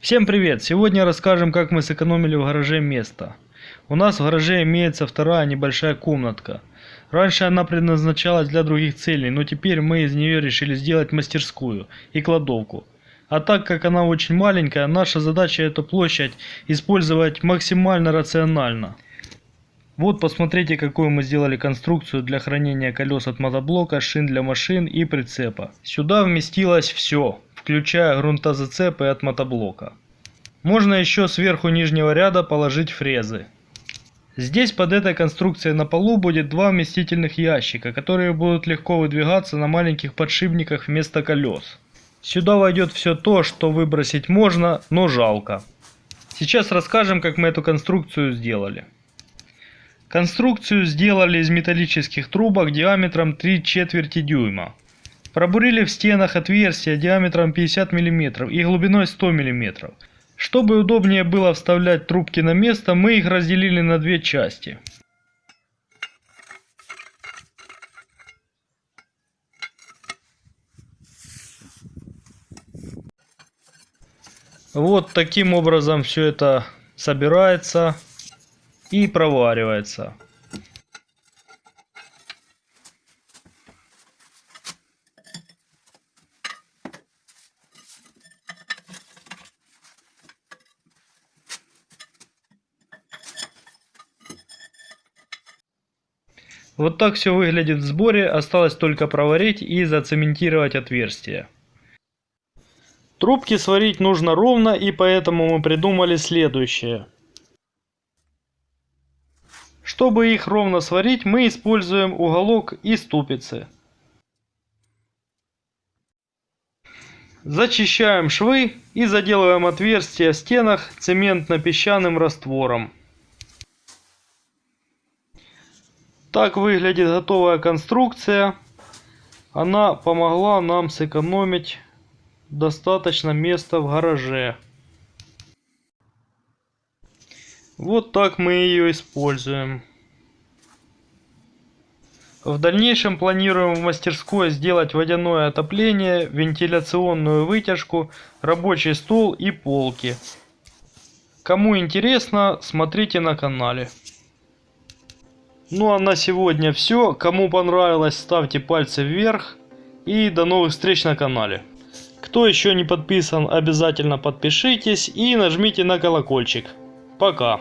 Всем привет! Сегодня расскажем, как мы сэкономили в гараже место. У нас в гараже имеется вторая небольшая комнатка. Раньше она предназначалась для других целей, но теперь мы из нее решили сделать мастерскую и кладовку. А так как она очень маленькая, наша задача эту площадь использовать максимально рационально. Вот посмотрите какую мы сделали конструкцию для хранения колес от мотоблока, шин для машин и прицепа. Сюда вместилось все, включая грунтозацепы от мотоблока. Можно еще сверху нижнего ряда положить фрезы. Здесь под этой конструкцией на полу будет два вместительных ящика, которые будут легко выдвигаться на маленьких подшипниках вместо колес. Сюда войдет все то, что выбросить можно, но жалко. Сейчас расскажем, как мы эту конструкцию сделали. Конструкцию сделали из металлических трубок диаметром 3 четверти дюйма. Пробурили в стенах отверстия диаметром 50 мм и глубиной 100 мм. Чтобы удобнее было вставлять трубки на место, мы их разделили на две части. Вот таким образом все это собирается и проваривается. Вот так все выглядит в сборе, осталось только проварить и зацементировать отверстие. Трубки сварить нужно ровно и поэтому мы придумали следующее. Чтобы их ровно сварить, мы используем уголок и ступицы. Зачищаем швы и заделываем отверстия в стенах цементно-песчаным раствором. Так выглядит готовая конструкция. Она помогла нам сэкономить достаточно места в гараже. Вот так мы ее используем. В дальнейшем планируем в мастерской сделать водяное отопление, вентиляционную вытяжку, рабочий стол и полки. Кому интересно, смотрите на канале. Ну а на сегодня все. Кому понравилось, ставьте пальцы вверх. И до новых встреч на канале. Кто еще не подписан, обязательно подпишитесь и нажмите на колокольчик. Пока.